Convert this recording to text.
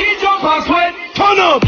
Get. Turn up.